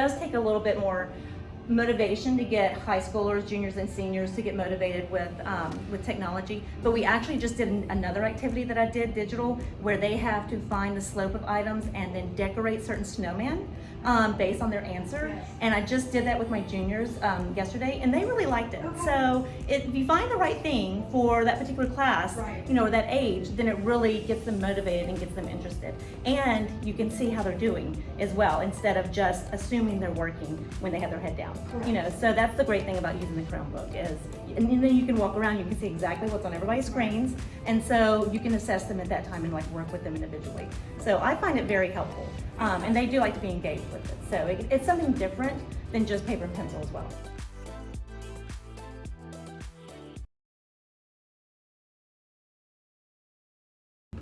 does take a little bit more motivation to get high schoolers, juniors, and seniors to get motivated with um, with technology. But we actually just did another activity that I did digital, where they have to find the slope of items and then decorate certain snowmen um, based on their answer. And I just did that with my juniors um, yesterday, and they really liked it. So it, if you find the right thing for that particular class, Right. you know, or that age, then it really gets them motivated and gets them interested. And you can see how they're doing as well, instead of just assuming they're working when they have their head You know, so that's the great thing about using the Chromebook is, and then you can walk around, you can see exactly what's on everybody's screens, and so you can assess them at that time and like work with them individually. So I find it very helpful, um, and they do like to be engaged with it. So it, it's something different than just paper and pencil as well.